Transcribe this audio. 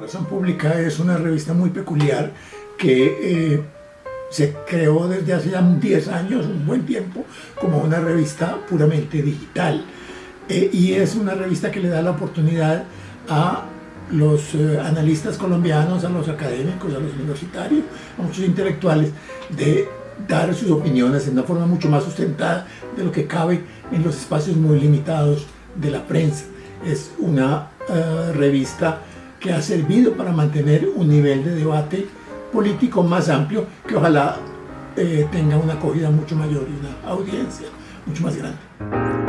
Razón Pública es una revista muy peculiar que eh, se creó desde hace ya 10 años, un buen tiempo, como una revista puramente digital. Eh, y es una revista que le da la oportunidad a los eh, analistas colombianos, a los académicos, a los universitarios, a muchos intelectuales, de dar sus opiniones en una forma mucho más sustentada de lo que cabe en los espacios muy limitados de la prensa. Es una revista que ha servido para mantener un nivel de debate político más amplio que ojalá eh, tenga una acogida mucho mayor y una audiencia mucho más grande.